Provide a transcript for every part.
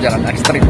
jalan ekstrim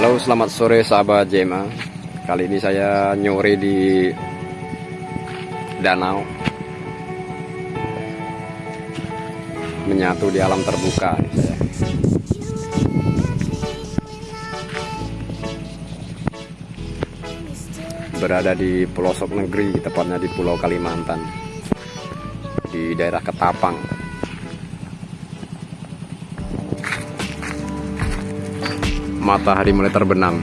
Halo selamat sore sahabat Jema. Kali ini saya nyore di danau. Menyatu di alam terbuka. Berada di pelosok negeri Tepatnya di pulau Kalimantan. Di daerah Ketapang matahari mulai terbenam.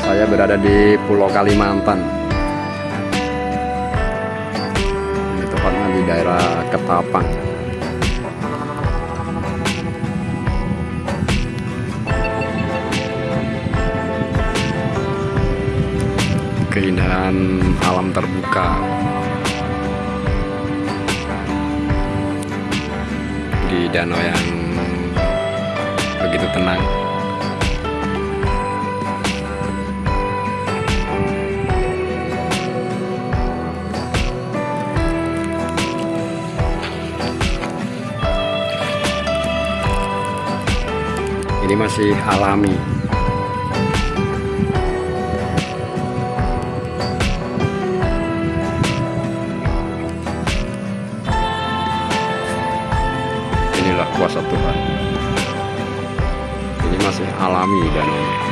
Saya berada di Pulau Kalimantan. Ketapang. Keindahan alam terbuka. Di danau yang begitu tenang. Ini masih alami. Inilah kuasa Tuhan. Ini masih alami danaunya.